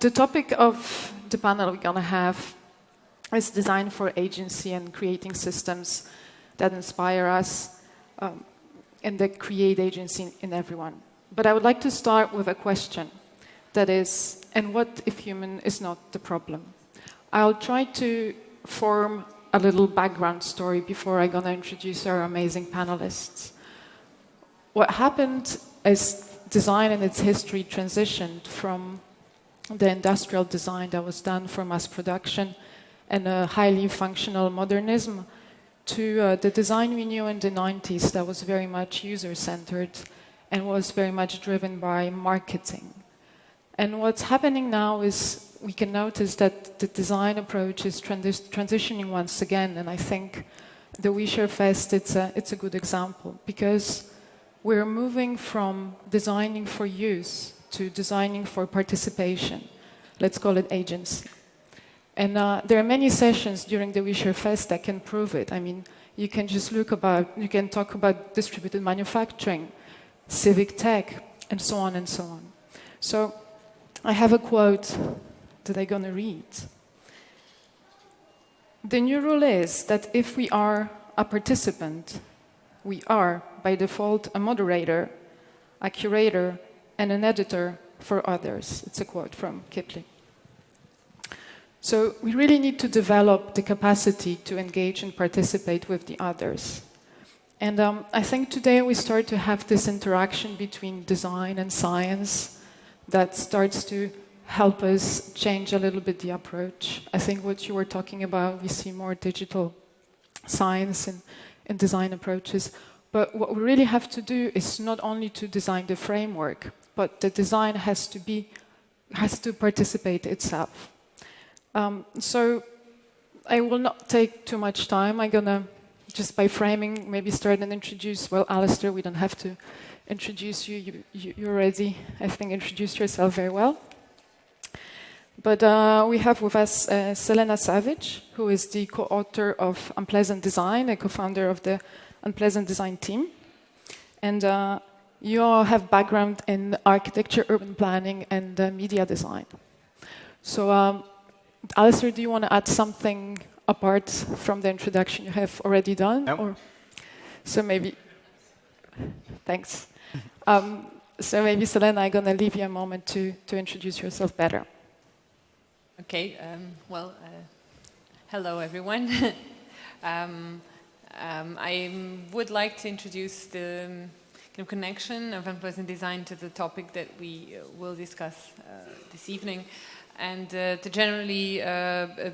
the topic of the panel we're going to have is design for agency and creating systems that inspire us um, and that create agency in everyone. But I would like to start with a question that is, and what if human is not the problem? I'll try to form a little background story before I'm going to introduce our amazing panelists. What happened is design in its history transitioned from the industrial design that was done for mass production and a highly functional modernism to uh, the design we knew in the 90s that was very much user centered and was very much driven by marketing. And what's happening now is we can notice that the design approach is trans transitioning once again, and I think the OuiShare Fest it's a, it's a good example because we're moving from designing for use to designing for participation. Let's call it agency. And uh, there are many sessions during the OuiShare Fest that can prove it. I mean, you can just look about, you can talk about distributed manufacturing, civic tech, and so on and so on. So I have a quote that I'm going to read. The new rule is that if we are a participant, we are, by default, a moderator, a curator, and an editor for others. It's a quote from Kipling. So we really need to develop the capacity to engage and participate with the others. And um, I think today we start to have this interaction between design and science that starts to help us change a little bit the approach. I think what you were talking about, we see more digital science and, and design approaches. But what we really have to do is not only to design the framework, but the design has to be has to participate itself. Um, so I will not take too much time. I'm gonna just by framing maybe start and introduce. Well, Alastair, we don't have to introduce you. You, you, already, I think, introduced yourself very well. But uh, we have with us uh, Selena Savić, who is the co-author of Unpleasant Design, a co-founder of the Unpleasant Design team. And uh, you all have background in architecture, urban planning, and uh, media design. So, um, Alastair, do you want to add something apart from the introduction you have already done? No. Or, so maybe, thanks. Um, so maybe, Selena, I'm going to leave you a moment to, to introduce yourself better. Okay, um, well, uh, hello everyone. um, um, I would like to introduce the of connection of unpleasant design to the topic that we uh, will discuss uh, this evening. And uh, to generally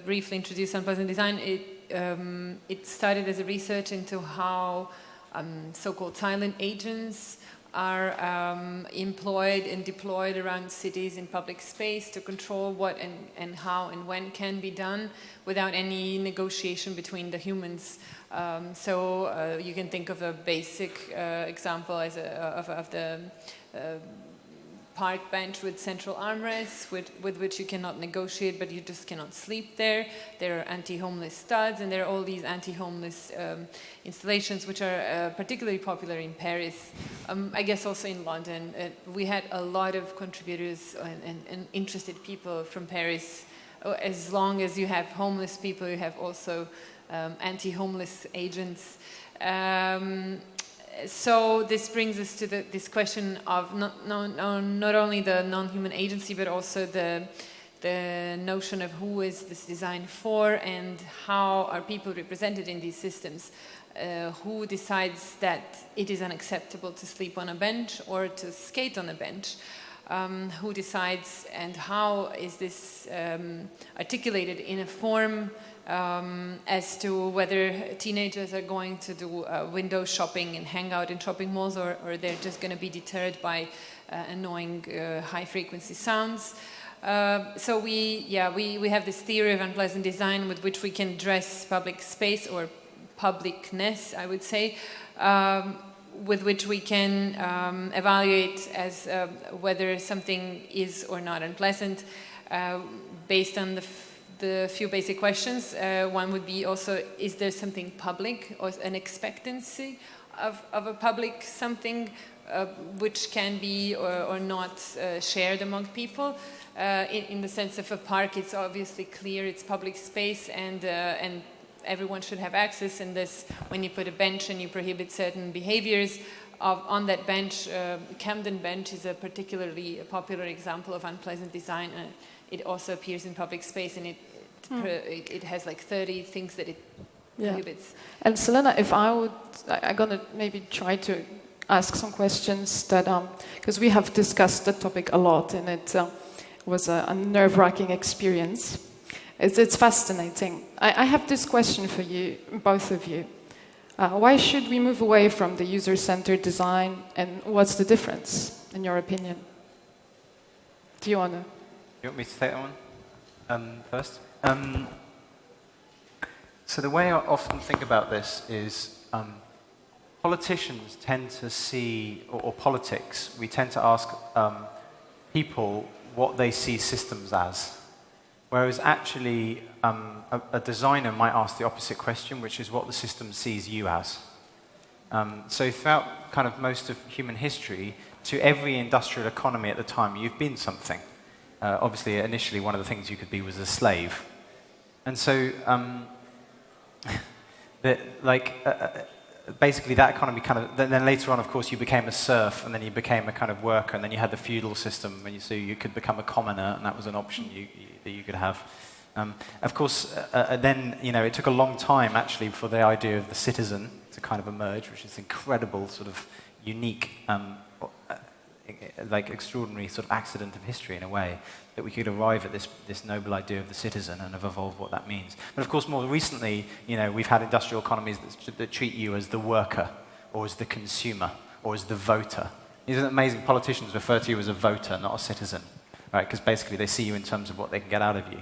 briefly introduce unpleasant design, it, um, it started as a research into how um, so-called silent agents are um, employed and deployed around cities in public space to control what and, and how and when can be done without any negotiation between the humans. Um, so uh, you can think of a basic uh, example as a, of, of the uh, park bench with central armrests with, with which you cannot negotiate but you just cannot sleep there. There are anti-homeless studs and there are all these anti-homeless um, installations which are uh, particularly popular in Paris. Um, I guess also in London. Uh, we had a lot of contributors and, and, and, interested people from Paris. Oh, as long as you have homeless people, you have also um, anti-homeless agents. Um, so this brings us to the, this question of not, not, not only the non-human agency, but also the, the notion of who is this design for and how are people represented in these systems. Uh, who decides that it is unacceptable to sleep on a bench or to skate on a bench? Um, who decides and how is this um, articulated in a form um, as to whether teenagers are going to do uh, window shopping and hang out in shopping malls or, or they're just going to be deterred by uh, annoying uh, high frequency sounds. Uh, so we, yeah, we, we have this theory of unpleasant design with which we can dress public space or publicness, I would say, um, with which we can um, evaluate as uh, whether something is or not unpleasant uh, based on the the few basic questions. Uh, one would be also, is there something public or an expectancy of, of a public something uh, which can be or, or not uh, shared among people. Uh, in, in, the sense of a park, it's obviously clear it's public space and, uh, and everyone should have access. And this, when you put a bench and you prohibit certain behaviors, of, on that bench, uh, Camden bench is a particularly popular example of unpleasant design. It also appears in public space and it, hmm. it, it, has like 30 things that it yeah. prohibits. And Selena, if I would, I, I'm going to maybe try to ask some questions that, because um, we have discussed the topic a lot and it uh, was a, a nerve wracking experience. It's, it's fascinating. I, I, have this question for you, both of you. Uh, why should we move away from the user centered design and what's the difference, in your opinion? Do you want to? You want me to take that one um, first? Um, so, the way I often think about this is um, politicians tend to see, or, or, politics, we tend to ask um, people what they see systems as. Whereas actually, um, a, a, designer might ask the opposite question, which is what the system sees you as. Um, so throughout kind of most of human history, to every industrial economy at the time, you've been something. Uh, obviously, initially, one of the things you could be was a slave. And so, um, like, uh, uh basically that economy kind of, then, then, later on, of course, you became a serf, and then you became a kind of worker, and then you had the feudal system, and you, so you could become a commoner, and that was an option you, you, that you could have. Um, of course, uh, uh, then, you know, it took a long time, actually, for the idea of the citizen to kind of emerge, which is incredible, sort of unique um, like extraordinary sort of accident of history in a way that we could arrive at this, this noble idea of the citizen and have evolved what that means. But of course, more recently, you know, we've had industrial economies that, that treat you as the worker or as the consumer or as the voter. Isn't it amazing? Politicians refer to you as a voter, not a citizen, right? Because basically they see you in terms of what they can get out of you.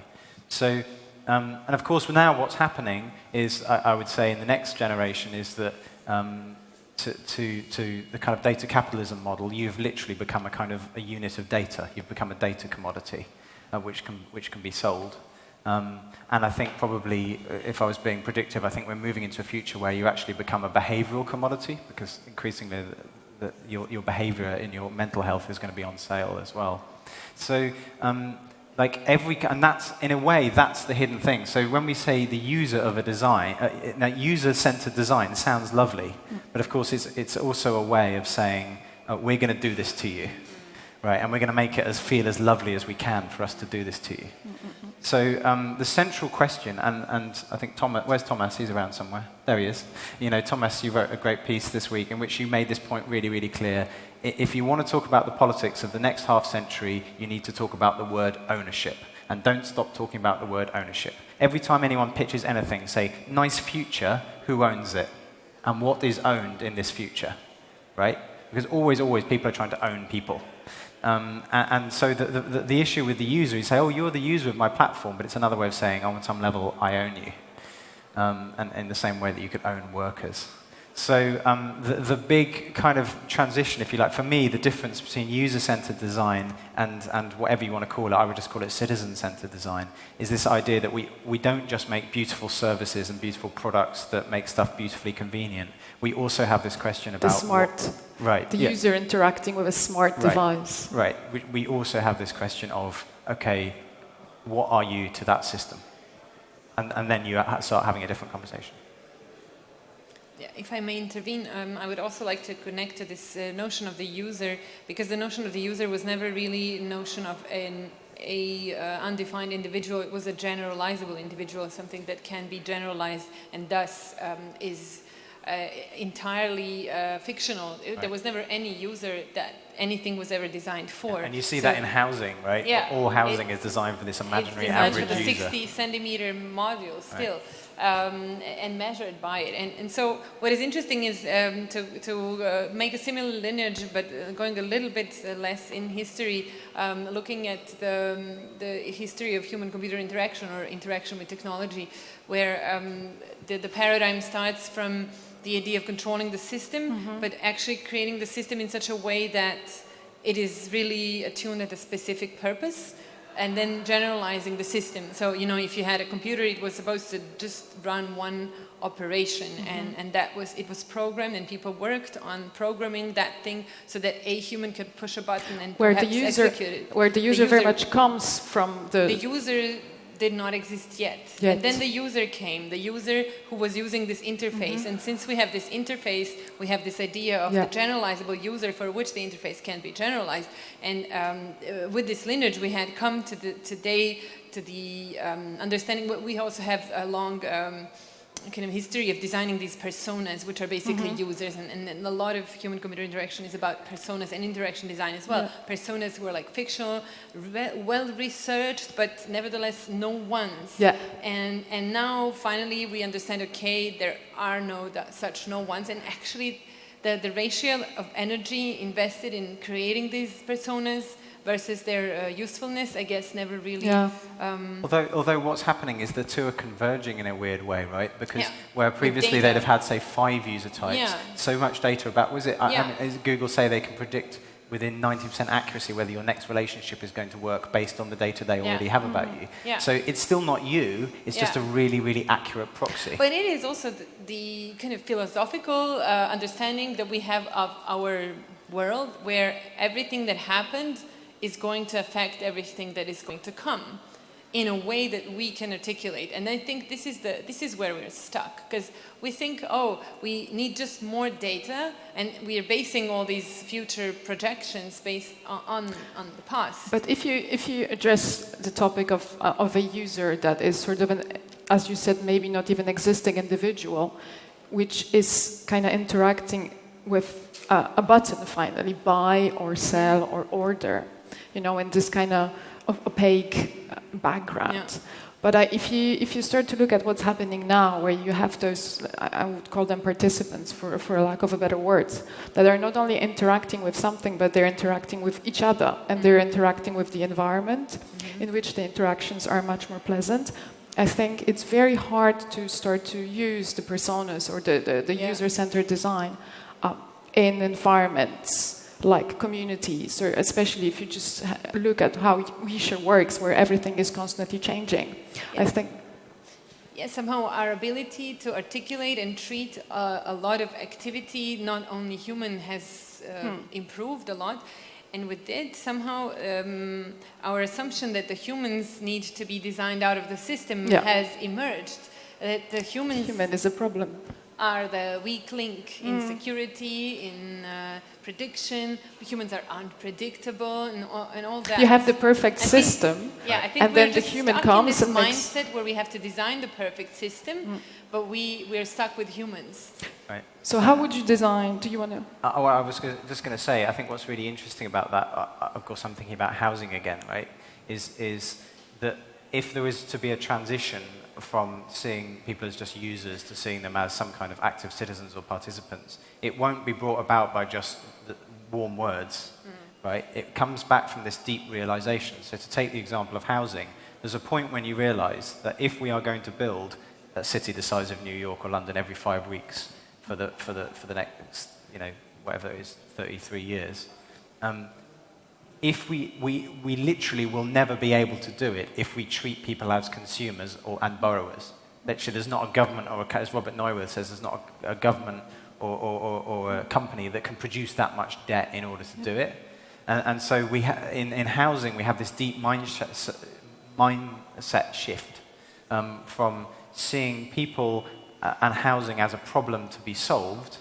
So, um, and of course, now what's happening is, I, I, would say, in the next generation, is that um, to, to, to the kind of data capitalism model, you've literally become a kind of a unit of data. You've become a data commodity, uh, which, can, which can be sold. Um, and I think probably, uh, if I was being predictive, I think we're moving into a future where you actually become a behavioral commodity, because increasingly the, the, your, your behavior in your mental health is going to be on sale as well. So um, like every and that's in a way that's the hidden thing. So when we say the user of a design uh, user-centered design sounds lovely but of course it's, it's also a way of saying uh, we're going to do this to you right? And we're going to make it as feel as lovely as we can for us to do this to you. So um, the central question and, and i think thomas where's thomas? He's around somewhere. There he is. You know thomas you wrote a great piece this week in which you made this point really really clear if you want to talk about the politics of the next half century, you need to talk about the word ownership. And don't stop talking about the word ownership. Every time anyone pitches anything, say, nice future, who owns it? And what is owned in this future? Right? Because always, always people are trying to own people. Um, and, and, so the, the, the, issue with the user, you say, oh, you're the user of my platform, but it's another way of saying, oh, on some level, I own you. Um, and in the same way that you could own workers. So um, the, the big kind of transition, if you like, for me, the difference between user-centered design and, and whatever you want to call it, I would just call it citizen-centered design, is this idea that we, we don't just make beautiful services and beautiful products that make stuff beautifully convenient. We also have this question about... The smart. What, right. The yeah. user interacting with a smart right, device. Right. We, we also have this question of, okay, what are you to that system? And, and then you start having a different conversation. If I may intervene, um, I would also like to connect to this uh, notion of the user, because the notion of the user was never really a notion of an a uh, undefined individual, it was a generalizable individual, something that can be generalized and thus um, is uh, entirely uh, fictional. Right. There was never any user that anything was ever designed for. Yeah, and you see so that in housing, right? Yeah. All housing it, is designed for this imaginary average user. It's a 60 centimeter module still. Right um, and measured by it. And, and, so what is interesting is um, to, to uh, make a similar lineage, but uh, going a little bit less in history, um, looking at the, um, the history of human-computer interaction or interaction with technology, where um, the, the paradigm starts from the idea of controlling the system, mm -hmm. but actually creating the system in such a way that it is really attuned at a specific purpose and then generalizing the system. So, you know, if you had a computer, it was supposed to just run one operation Mm-hmm. and, and that was it was programmed and people worked on programming that thing so that a human could push a button and where the user, execute it. where the user, very much comes from the, the user did not exist yet. Yet. And then the user came, the user who was using this interface. And since we have this interface, we have this idea of. Yeah. the generalizable user for which the interface can be generalized. And um, uh, with this lineage, we had come to the, today to the um, understanding, we also have a long um, kind of history of designing these personas, which are basically Mm-hmm. users, and, and, and a lot of human-computer interaction is about personas and interaction design as well. Personas who are like fictional, re- well-researched, but nevertheless no ones. Yeah. And and now finally we understand. Okay, there are no such no ones, and actually, the the ratio of energy invested in creating these personas versus their uh, usefulness, I guess, never really. Yeah. Um, Although, although what's happening is the two are converging in a weird way, right? Because Yeah. where previously they'd have had, say, five user types, Yeah. so much data about, was it, I- I mean, as Google say they can predict within 90% accuracy whether your next relationship is going to work based on the data they Yeah. already have about you. Yeah. So it's still not you, it's just a really, really accurate proxy. But it is also the, the kind of philosophical uh, understanding that we have of our world, where everything that happened is going to affect everything that is going to come in a way that we can articulate. And I think this is, the, this is where we're stuck, because we think, oh, we need just more data, and we are basing all these future projections based on, on, the past. But if you if you address the topic of uh, of a user that is sort of an, as you said, maybe not even existing individual, which is kind of interacting with uh, a button finally, buy or sell or order, you know, in this kind of opaque uh, background. Yeah. But I, if you if you start to look at what's happening now, where you have those, I would call them participants, for for lack of a better word, that are not only interacting with something, but they're interacting with each other, and they're interacting with the environment, in which the interactions are much more pleasant. I think it's very hard to start to use the personas or the, the, the Yeah. user-centered design uh, in environments like communities, or especially if you just look at how OuiShare works, where everything is constantly changing. I think Yeah, somehow our ability to articulate and treat uh, a lot of activity, not only human, has uh, improved a lot. And with it, somehow um, our assumption that the humans need to be designed out of the system Yeah. has emerged. That the humans human is a problem. Are the weak link in security, in uh, prediction. Humans are unpredictable, and all, and all that. You have the perfect I think- system, Yeah, I think and we're then the human stuck comes in this and makes. mindset where we have to design the perfect system, but we we're stuck with humans. Right. So how would you design? Do you want to? Uh, well, I was gonna, just going to say, I think what's really interesting about that, uh, uh, of course, I'm thinking about housing again, right? Is is that if there is to be a transition from seeing people as just users to seeing them as some kind of active citizens or participants, it won't be brought about by just the warm words, right? It comes back from this deep realization. So to take the example of housing, there's a point when you realize that if we are going to build a city the size of New York or London every five weeks for the, for the, for the next, you know, whatever it is, 33 years, um, if we, we, we literally will never be able to do it if we treat people as consumers or, and borrowers. Literally, there's not a government, or a, as Robert Neuwirth says, there's not a, a government or, or, or, a company that can produce that much debt in order to do it. And, and so we in, in housing, we have this deep mindset, mindset shift um, from seeing people uh, and housing as a problem to be solved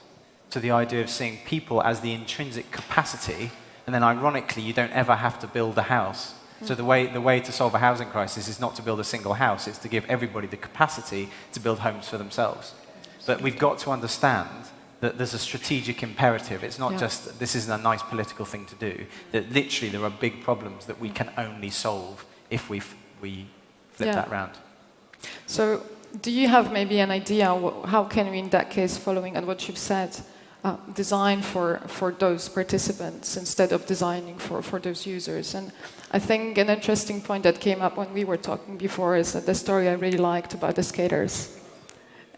to the idea of seeing people as the intrinsic capacity, and then ironically, you don't ever have to build a house. So the way, the way to solve a housing crisis is not to build a single house, it's to give everybody the capacity to build homes for themselves. But we've got to understand that there's a strategic imperative. It's not Yeah. just this isn't a nice political thing to do. That literally there are big problems that we can only solve if we, f- we flip Yeah. that round. So, do you have maybe an idea how can we, in that case, following on what you've said, uh, design for, for those participants instead of designing for, for those users? And I think an interesting point that came up when we were talking before is that the story I really liked about the skaters.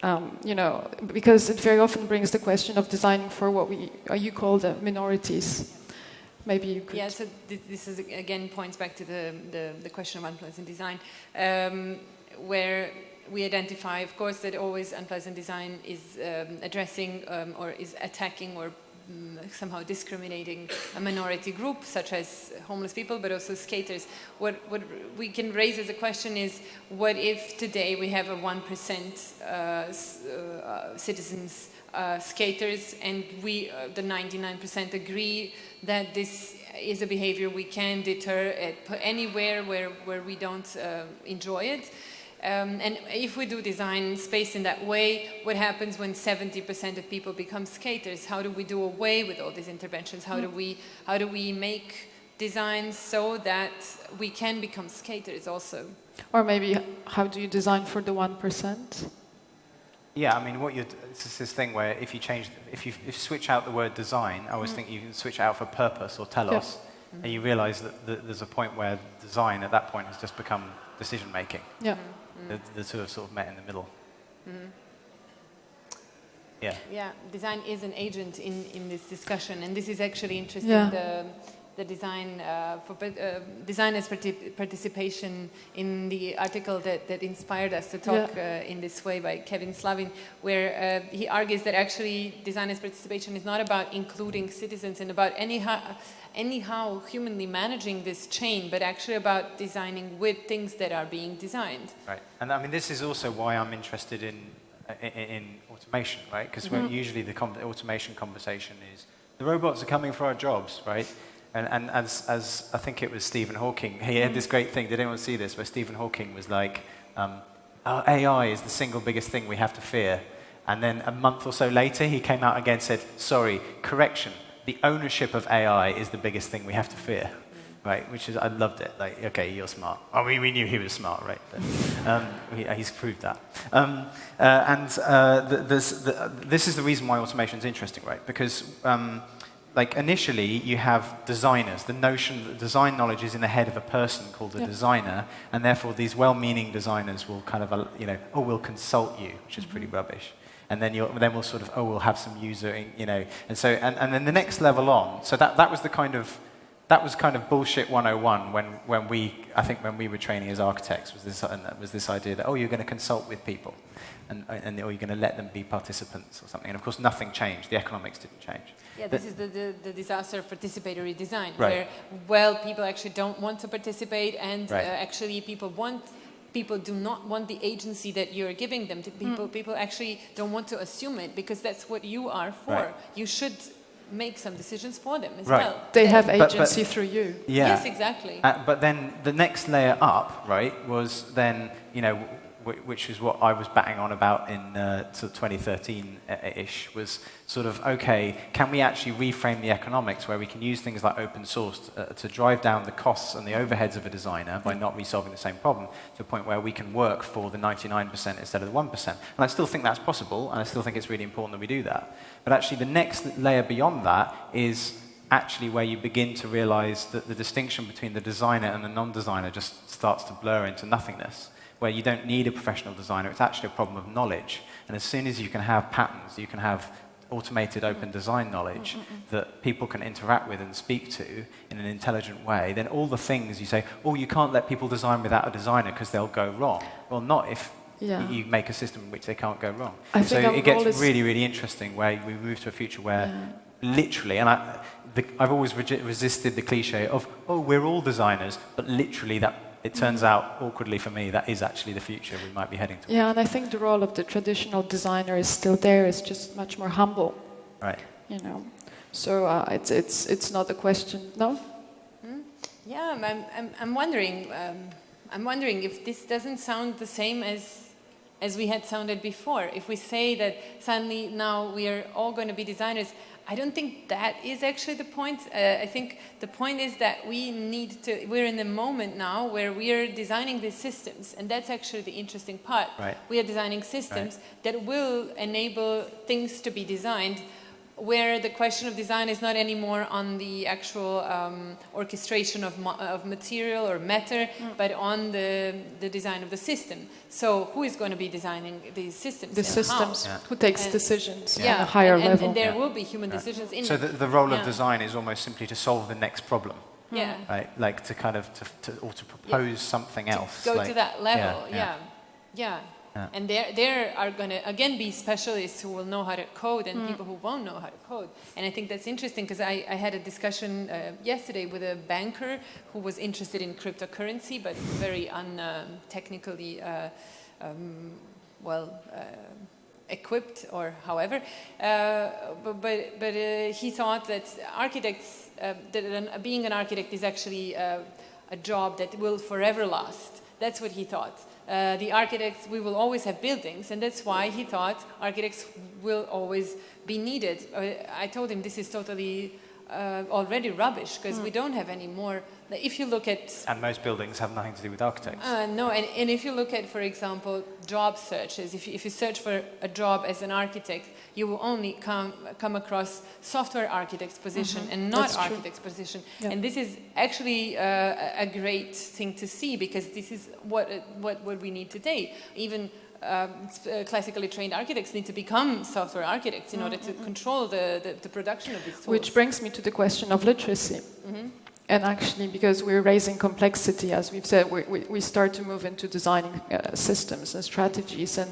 Um, you know, because it very often brings the question of designing for what we uh, you call the minorities. maybe you could. Yeah, so th this is again points back to the, the, the question of unpleasant design, um, where we identify, of course, that always unpleasant design is um, addressing um, or is attacking or mm, somehow discriminating a minority group, such as homeless people, but also skaters. What, what we can raise as a question is, what if today we have a 1% uh, uh, citizens uh, skaters and we, uh, the 99% agree that this is a behavior we can deter at anywhere where, where we don't uh, enjoy it. Um, and if we do design space in that way, what happens when 70% of people become skaters? How do we do away with all these interventions? How do we, how do we make designs so that we can become skaters also? Or maybe how do you design for the 1%? Yeah, I mean, what you it's this thing where if you change, if you, if you switch out the word design, I always Mm. think you can switch out for purpose or telos, Yeah. and you realize that, that there's a point where design at that point has just become decision making. Yeah. The, the two have sort of met in the middle. Yeah. Yeah, design is an agent in, in this discussion, and this is actually interesting. Yeah. The, the design uh, for pa- uh, designers' parti- participation in the article that, that inspired us to talk uh, in this way by Kevin Slavin, where uh, he argues that actually designers' participation is not about including citizens and about anyhow, anyhow humanly managing this chain, but actually about designing with things that are being designed. Right. And I mean, this is also why I'm interested in, in, in automation, right? Because Mm-hmm. usually the com- automation conversation is the robots are coming for our jobs, right? And, and as, as I think it was Stephen Hawking, he had this great thing. Did anyone see this? Where Stephen Hawking was like, um, oh, AI is the single biggest thing we have to fear. And then a month or so later, he came out again and said, sorry, correction. The ownership of AI is the biggest thing we have to fear right? Which is, I loved it. Like, okay, you're smart. Oh, we, we knew he was smart, right? But, um, he, he's proved that. Um, uh, and uh, th this, the, this is the reason why automation is interesting, right? Because, um, like, initially you have designers. The notion that design knowledge is in the head of a person called a Yep. designer, and therefore these well-meaning designers will kind of, uh, you know, oh, we'll consult you, which is pretty rubbish and then you'll, then we'll sort of, oh, we'll have some user, you know, and so, and, and then the next level on, so that, that was the kind of, that was kind of bullshit 101 when, when we, I think when we were training as architects, was this, was this idea that, oh, you're going to consult with people, and, and or you're going to let them be participants or something, and of course nothing changed, the economics didn't change. Yeah, But- this is the, the, the disaster of participatory design, Right. where, well, people actually don't want to participate, and Right. uh, actually people want, people do not want the agency that you're giving them to people. People actually don't want to assume it because that's what you are for. Right. You should make some decisions for them as Right. well. They have But- but- agency through you. Yeah. Yes, exactly. Uh, but then the next layer up, right, was then, you know, w- which is what I was batting on about in uh, sort of 2013-ish, was sort of, okay, can we actually reframe the economics where we can use things like open source to, uh, to drive down the costs and the overheads of a designer by not resolving the same problem to a point where we can work for the 99% instead of the 1%. And I still think that's possible, and I still think it's really important that we do that. But actually the next layer beyond that is actually where you begin to realize that the distinction between the designer and the non-designer just starts to blur into nothingness, where you don't need a professional designer, it's actually a problem of knowledge. And as soon as you can have patterns, you can have automated open design knowledge that people can interact with and speak to in an intelligent way, then all the things you say, oh, you can't let people design without a designer because they'll go wrong. Well, not if Yeah. you make a system in which they can't go wrong. I so it gets really, really interesting where we move to a future where literally, and I, the, I've always regi- resisted the cliche of, oh, we're all designers, but literally that, it turns out, awkwardly for me, that is actually the future we might be heading to. Yeah, and I think the role of the traditional designer is still there. It's just much more humble, Right. you know. So uh, it's it's it's not a question. No. Yeah, I'm, I'm- I'm, I'm wondering. Um, I'm wondering if this doesn't sound the same as as we had sounded before. If we say that suddenly now we are all going to be designers, I don't think that is actually the point. Uh, I think the point is that we need to. We're in the moment now where we are designing these systems, and that's actually the interesting part. Right. We are designing systems that will enable things to be designed where the question of design is not anymore on the actual um, orchestration of, ma of material or matter, mm. but on the, the design of the system. So who is going to be designing these systems? The systems. Yeah. Who takes and, decisions yeah. on a higher and, and, level? And there will be human decisions in So the, the role of design is almost simply to solve the next problem. Yeah. Right? Like to kind of, to, to or to propose something else. To go like, to that level, yeah. yeah. Yeah. And there, there are going to, again, be specialists who will know how to code and mm. people who won't know how to code. And I think that's interesting because I, I, had a discussion uh, yesterday with a banker who was interested in cryptocurrency, but very untechnically, um, uh, um, well, uh, equipped or however. Uh, but but, but uh, he thought that architects, uh, that an, being an architect is actually a job that will forever last. That's what he thought uh, the architects, we will always have buildings, and that's why he thought architects will always be needed. Uh, I told him this is totally uh, already rubbish because mm. we don't have any more. If you look at and most buildings have nothing to do with architects. Uh, no, and, and if you look at, for example, job searches, if you, if you search for a job as an architect, you will only come come across software architect's position mm -hmm. and not That's architect's true. position. Yeah. And this is actually uh, a great thing to see because this is what what what we need today. Even um, uh, classically trained architects need to become software architects in mm -hmm. order to mm-hmm. control the, the, the, production of these tools. Which brings me to the question of literacy. Mm -hmm. And actually, because we're raising complexity, as we've said, we, we, we start to move into designing uh, systems and strategies, and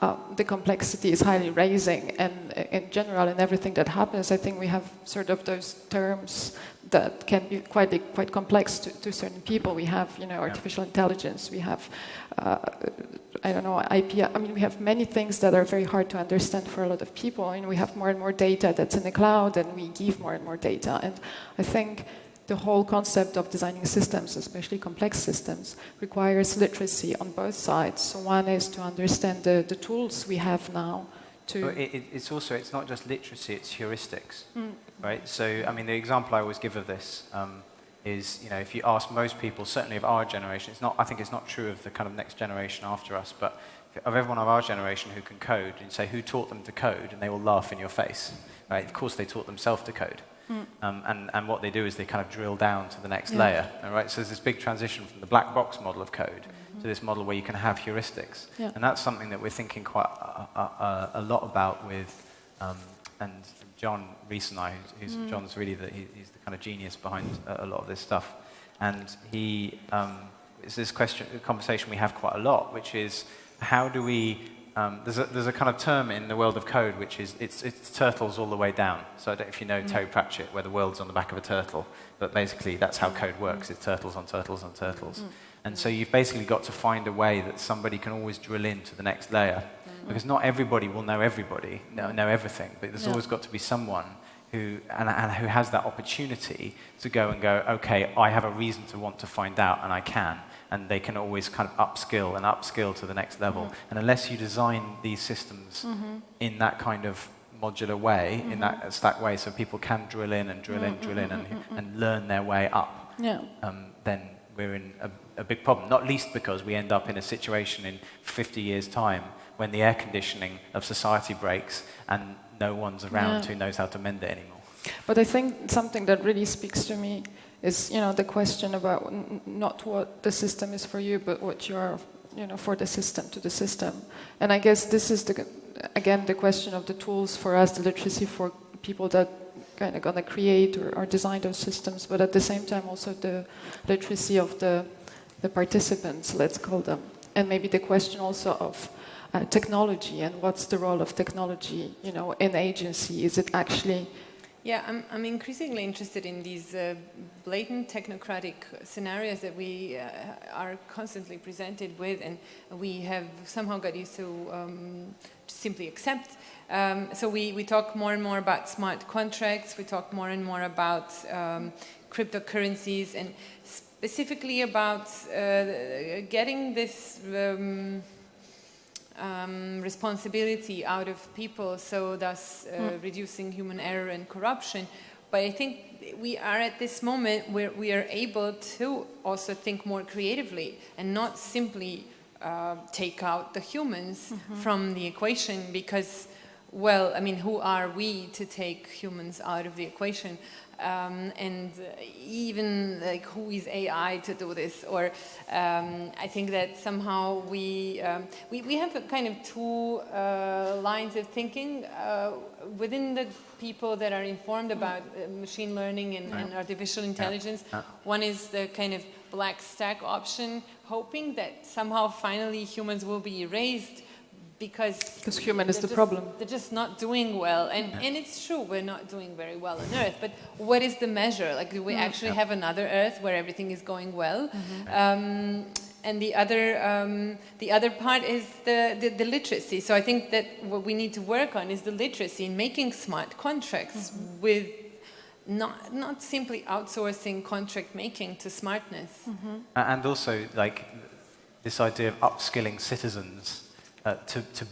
uh, the complexity is highly raising. And in general, in everything that happens, I think we have sort of those terms that can be quite quite complex to, to certain people. We have, you know, artificial intelligence. We have uh, I don't know, IP. I mean, we have many things that are very hard to understand for a lot of people. and we have more and more data that's in the cloud, and we give more and more data. And I think the whole concept of designing systems, especially complex systems, requires literacy on both sides. So one is to understand the, the tools we have now. To it, it's also it's not just literacy; it's heuristics, mm. right? So I mean, the example I always give of this. Um, is, you know, if you ask most people, certainly of our generation, it's not, I think it's not true of the kind of next generation after us, but of everyone of our generation who can code, and say who taught them to code, and they will laugh in your face, right? Of course they taught themselves to code. Mm. Um, and, and what they do is they kind of drill down to the next yeah. layer, all right? So there's this big transition from the black box model of code mm-hmm. to this model where you can have heuristics. Yeah. And that's something that we're thinking quite a, a, a lot about with, um, and John Rees and I, who's, who's mm. John's really the, he, he's the kind of genius behind a, a lot of this stuff. And he, um, it's this question, conversation we have quite a lot, which is how do we, um, there's, a, there's a kind of term in the world of code which is it's, it's turtles all the way down. So I don't know if you know mm. Terry Pratchett, where the world's on the back of a turtle, but basically that's how code works, it's turtles on turtles on turtles. Mm. And so you've basically got to find a way that somebody can always drill into the next layer because not everybody will know everybody, know, know everything, but there's yeah. always got to be someone who, and, and, who has that opportunity to go and go, okay, I have a reason to want to find out, and I can. And they can always kind of upskill and upskill to the next level. Mm-hmm. And unless you design these systems mm-hmm. in that kind of modular way, mm-hmm. in that stack way, so people can drill in and drill in, drill in, and, mm-hmm. and learn their way up, yeah. um, then we're in a, a big problem. Not least because we end up in a situation in 50 years' time when the air conditioning of society breaks and no one's around yeah. who knows how to mend it anymore. But I think something that really speaks to me is, you know, the question about not what the system is for you, but what you are, you know, for the system, to the system. And I guess this is, the, again, the question of the tools for us, the literacy for people that kind of to create or, or design those systems, but at the same time also the literacy of the, the participants, let's call them. And maybe the question also of uh, technology and what's the role of technology, you know, in agency? Is it actually yeah, I'm, I'm increasingly interested in these uh, blatant technocratic scenarios that we uh, are constantly presented with, and we have somehow got used to um, simply accept. Um, so we, we talk more and more about smart contracts, we talk more and more about um, cryptocurrencies, and specifically about uh, getting this um, responsibility out of people, so thus uh, mm. reducing human error and corruption. But I think we are at this moment where we are able to also think more creatively and not simply uh, take out the humans mm -hmm. from the equation because well, I mean, who are we to take humans out of the equation? Um, and uh, even like who is AI to do this? Or um, I think that somehow we, um, we, we have a kind of two uh, lines of thinking uh, within the people that are informed about uh, machine learning and, and artificial intelligence. Yeah. One is the kind of black stack option, hoping that somehow finally humans will be erased because Because human is they're the just- problem. They're just not doing well, and and it's true we're not doing very well on Earth. But what is the measure? Like, do we actually have another Earth where everything is going well? Um, and the other, um, the other part is the, the, the literacy. So I think that what we need to work on is the literacy in making smart contracts with not, not simply outsourcing contract making to smartness. A- And also, like, this idea of upskilling citizens uh, to, to,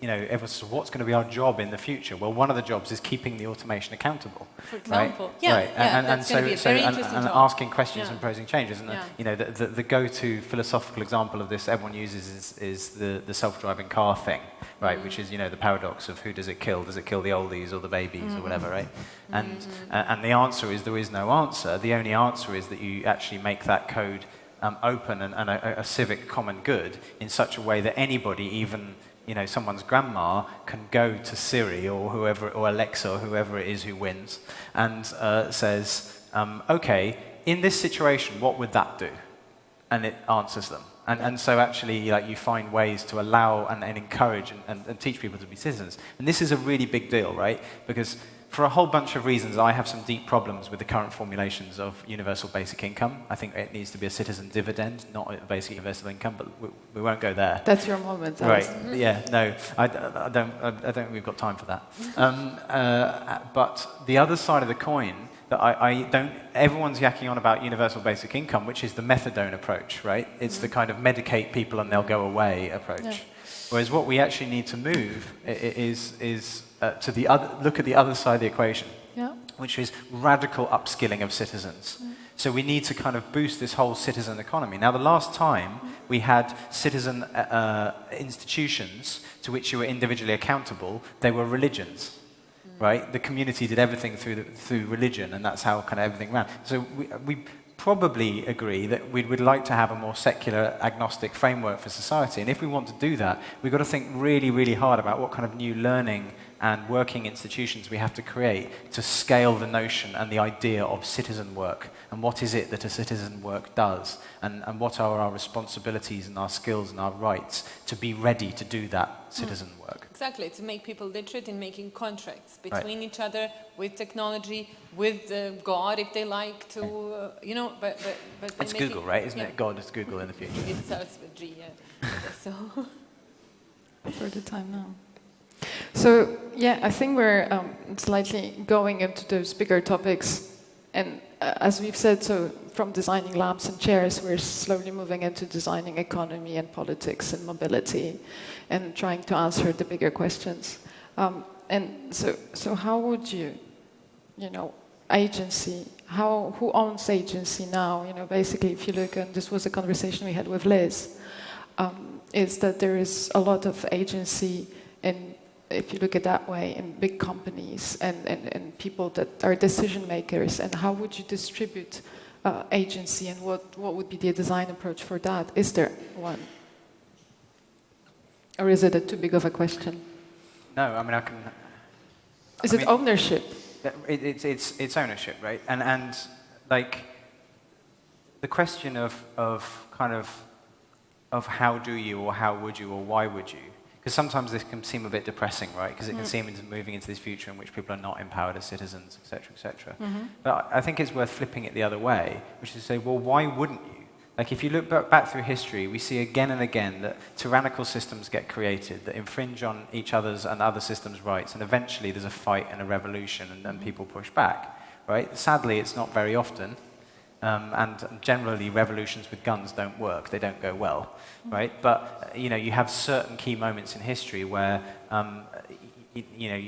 you know, everyone says, what's going to be our job in the future? Well, one of the jobs is keeping the automation accountable. For right? example. Yeah, right. yeah, and, and that's so, gonna be a so and, and asking questions Yeah. and proposing changes. And, the, you know, the, the, the go-to philosophical example of this everyone uses is, is the, the self-driving car thing, right? Which is, you know, the paradox of who does it kill? Does it kill the oldies or the babies or whatever, right? And, uh, and the answer is there is no answer. The only answer is that you actually make that code um, open and, and a, a civic common good in such a way that anybody, even you know someone's grandma, can go to Siri or whoever or Alexa or whoever it is who wins and uh, says, um, "Okay, in this situation, what would that do?" And it answers them. And, and so actually, like, you find ways to allow and, and encourage and, and, and teach people to be citizens. And this is a really big deal, right? Because for a whole bunch of reasons, I have some deep problems with the current formulations of universal basic income. I think it needs to be a citizen dividend, not a basic universal income, but we, we won't go there. That's your moment. Right. Yeah. No, I don't. I, I don't think we've got time for that. Um, uh, but the other side of the coin that I, I don't. Everyone's yakking on about universal basic income, which is the methadone approach, right? It's the kind of medicate people and they'll go away approach. Yeah. Whereas what we actually need to move i- i- is is uh, to the other. Look at the other side of the equation Yeah. which is radical upskilling of citizens. So we need to kind of boost this whole citizen economy. Now, the last time we had citizen uh, institutions to which you were individually accountable, they were religions, right? The community did everything through, the, through religion, and that's how kind of everything ran. So we, we probably agree that we would like to have a more secular, agnostic framework for society. And if we want to do that, we've got to think really, really hard about what kind of new learning and working institutions we have to create to scale the notion and the idea of citizen work and what is it that a citizen work does and, and what are our responsibilities and our skills and our rights to be ready to do that citizen work. Exactly, to make people literate in making contracts between each other, with technology, with uh, God, if they like to, uh, you know, but but but. It's making- Google, right? Isn't yeah. it? God is Google in the future. It starts with G, yeah. so. for the time now. So yeah, I think we're um, slightly going into those bigger topics, and uh, as we've said, so from designing lamps and chairs, we're slowly moving into designing economy and politics and mobility, and trying to answer the bigger questions. Um, and so, so how would you, you know, agency? How who owns agency now? You know, basically, if you look, and this was a conversation we had with Liz um, is that there is a lot of agency if you look at that way, in big companies and, and, and people that are decision makers. And how would you distribute uh, agency and what, what would be the design approach for that? Is there one? Or is it a too big of a question? No, I mean, I can. Is I it mean- ownership? It, it's, it's, it's ownership, right? And, and like the question of, of kind of, of how do you or how would you or why would you? Because sometimes this can seem a bit depressing, right? Because it can mm. seem into moving into this future in which people are not empowered as citizens, et cetera, et cetera. Mm-hmm. But I think it's worth flipping it the other way, which is to say, well, why wouldn't you? Like if you look back, back through history, we see again and again that tyrannical systems get created that infringe on each other's and other systems' rights, and eventually there's a fight and a revolution, and, and mm-hmm. people push back. Right? Sadly, it's not very often, um, and generally revolutions with guns don't work; they don't go well. Right? But uh, you know, you have certain key moments in history where um, you, you know.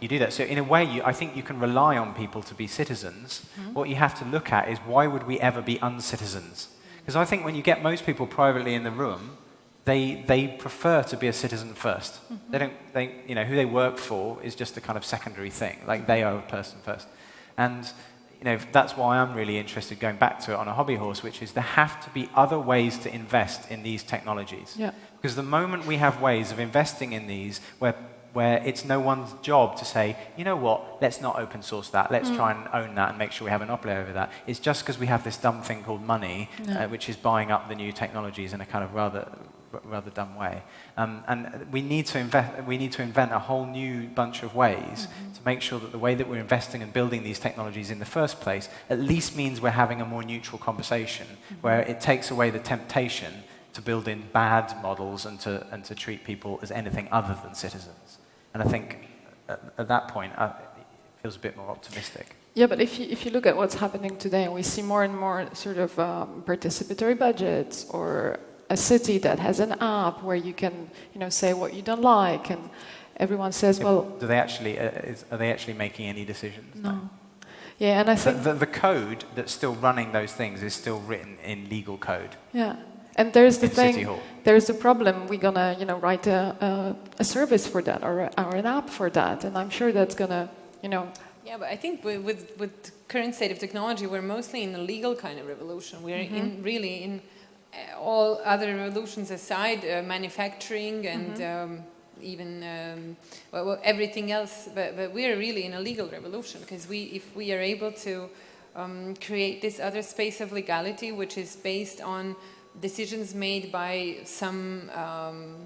You do that. So in a way, you, I think you can rely on people to be citizens. What you have to look at is why would we ever be uncitizens? Because I think when you get most people privately in the room, they, they prefer to be a citizen 1st They don't, they, you know, who they work for is just a kind of secondary thing. Like they are a person first. And, you know, that's why I'm really interested going back to it on a hobby horse, which is there have to be other ways to invest in these technologies. Yeah. Because the moment we have ways of investing in these where where it's no one's job to say, you know what, let's not open source that, let's try and own that and make sure we have a monopoly over that. It's just because we have this dumb thing called money, Yeah. uh, which is buying up the new technologies in a kind of rather, rather dumb way. Um, and we need, to invest, we need to invent a whole new bunch of ways to make sure that the way that we're investing and building these technologies in the first place at least means we're having a more neutral conversation where it takes away the temptation to build in bad models and to, and to treat people as anything other than citizens. And I think at, at that point, uh, it feels a bit more optimistic. Yeah, but if you, if you look at what's happening today, we see more and more sort of um, participatory budgets, or a city that has an app where you can, you know, say what you don't like, and everyone says, well, Do they actually, uh, is, are they actually making any decisions? no. Yeah, and I think, the, the code that's still running those things is still written in legal code. yeah, and there's the thing. There's the problem. We're gonna, you know, write a, a, a service for that or, a, or an app for that, and I'm sure that's gonna, you know, Yeah, but I think with, with, with current state of technology, we're mostly in a legal kind of revolution. We're in really in all other revolutions aside, uh, manufacturing and um, even um, well, well, everything else. But, but we're really in a legal revolution because we, if we are able to um, create this other space of legality, which is based on decisions made by some um,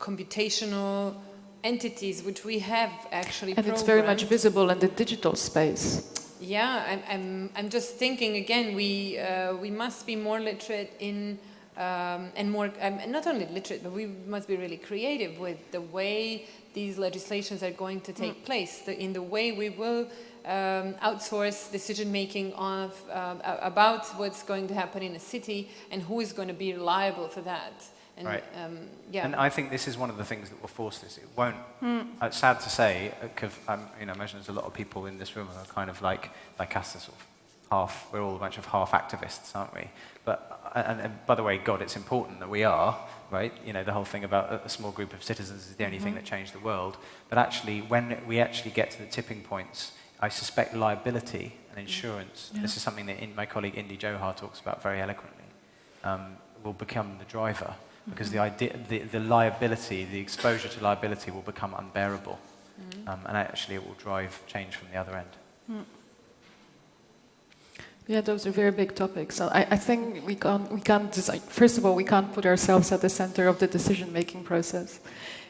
computational entities, which we have actually and it's very much visible in the digital space. Yeah, I'm, I'm, I'm just thinking again, we, uh, we must be more literate in, um, and more, um, and not only literate, but we must be really creative with the way these legislations are going to take place, the, in the way we will um, outsource decision making of, um, a- about what's going to happen in a city and who is going to be liable for that. And, Right. um, yeah. And I think this is one of the things that will force this. It won't. uh, sad to say, because I'm, you know, I imagine there's a lot of people in this room who are kind of like, like us, sort of half. We're all a bunch of half activists, aren't we? But and, and by the way, God, it's important that we are, right? You know, the whole thing about a, a small group of citizens is the only thing that changed the world. But actually, when we actually get to the tipping points, I suspect liability and insurance. This is something that in, my colleague Indy Johar talks about very eloquently. Um, will become the driver because the, idea, the, the liability, the exposure to liability will become unbearable. Um, and actually, it will drive change from the other end. Yeah, those are very big topics. So I, I think we can't, we can't design, first of all, we can't put ourselves at the center of the decision making process.